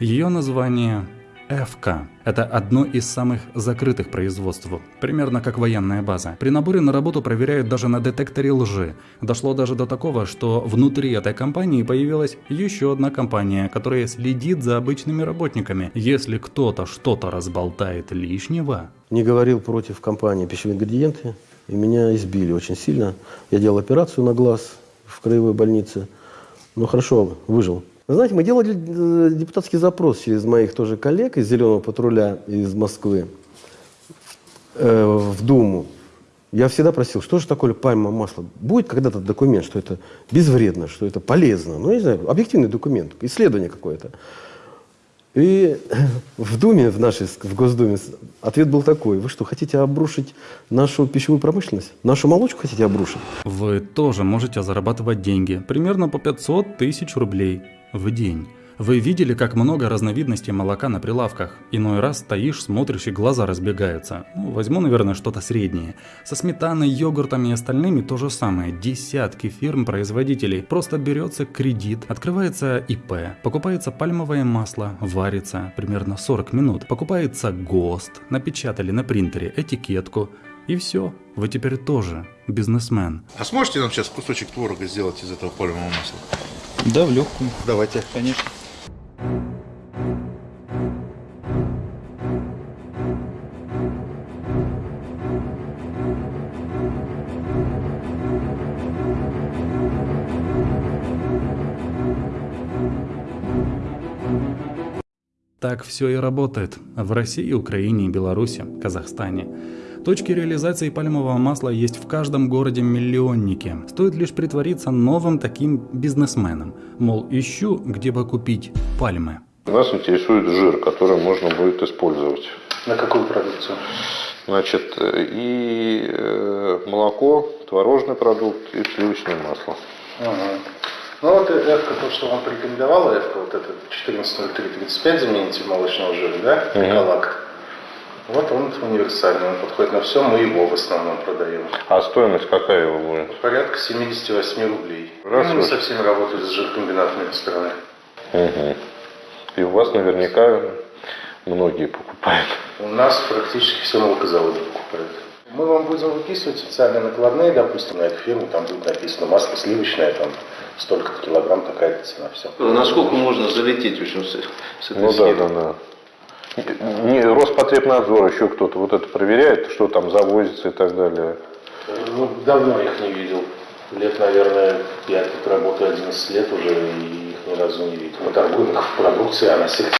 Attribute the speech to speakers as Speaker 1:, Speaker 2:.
Speaker 1: Ее название ФК. Это одно из самых закрытых производств, примерно как военная база. При наборе на работу проверяют даже на детекторе лжи. Дошло даже до такого, что внутри этой компании появилась еще одна компания, которая следит за обычными работниками. Если кто-то что-то разболтает лишнего...
Speaker 2: Не говорил против компании пищевые ингредиенты, и меня избили очень сильно. Я делал операцию на глаз в краевой больнице, но хорошо выжил. Вы знаете, мы делали э, депутатский запрос через моих тоже коллег из «Зеленого патруля» из Москвы э, в Думу. Я всегда просил, что же такое пальмовое масло? Будет когда-то документ, что это безвредно, что это полезно? Ну, я не знаю, объективный документ, исследование какое-то. И в Думе, в нашей, в Госдуме, ответ был такой. Вы что, хотите обрушить нашу пищевую промышленность? Нашу молочку хотите обрушить?
Speaker 1: Вы тоже можете зарабатывать деньги, примерно по 500 тысяч рублей в день. Вы видели, как много разновидностей молока на прилавках? Иной раз стоишь, смотришь и глаза разбегаются. Ну, возьму, наверное, что-то среднее. Со сметаной, йогуртами и остальными то же самое. Десятки фирм-производителей. Просто берется кредит, открывается ИП, покупается пальмовое масло, варится примерно 40 минут. Покупается ГОСТ, напечатали на принтере этикетку. И все, вы теперь тоже бизнесмен.
Speaker 3: А сможете нам сейчас кусочек творога сделать из этого пальмового масла?
Speaker 4: Да, в легкую.
Speaker 3: Давайте.
Speaker 4: Конечно.
Speaker 1: Так все и работает в России, Украине, Беларуси, Казахстане. Точки реализации пальмового масла есть в каждом городе-миллионнике. Стоит лишь притвориться новым таким бизнесменом. Мол, ищу, где бы купить пальмы.
Speaker 5: Нас интересует жир, который можно будет использовать.
Speaker 6: На какую продукцию?
Speaker 5: Значит, и э, молоко, творожный продукт и сливочное масло.
Speaker 6: Ага. Ну вот Эвка, то, что вам порекомендовала, Эвка, вот этот 14.03.35 заменитель молочного жира, да, Эколак. Вот он универсальный, он подходит на все, мы его в основном продаем.
Speaker 5: А стоимость какая его будет?
Speaker 6: Порядка 78 рублей.
Speaker 5: Раз
Speaker 6: Ну, мы
Speaker 5: уж.
Speaker 6: со всеми работали с жиркомбинатными страны.
Speaker 5: Угу. И у вас наверняка многие покупают.
Speaker 6: У нас практически все молокозаводы покупают. Мы вам будем выписывать специальные накладные, допустим, на эту фирму, там будет написано масло сливочное, там столько-то килограмм, такая-то цена, все.
Speaker 4: Насколько можно залететь в общем, с, с этой
Speaker 5: Ну да,
Speaker 4: схемой?
Speaker 5: да, да. Не, Роспотребнадзор, еще кто-то вот это проверяет, что там завозится и так далее.
Speaker 6: Ну, давно их не видел. Лет, наверное, я тут работаю 11 лет уже, и их ни разу не видел. Мы торгуем их в продукции, она всех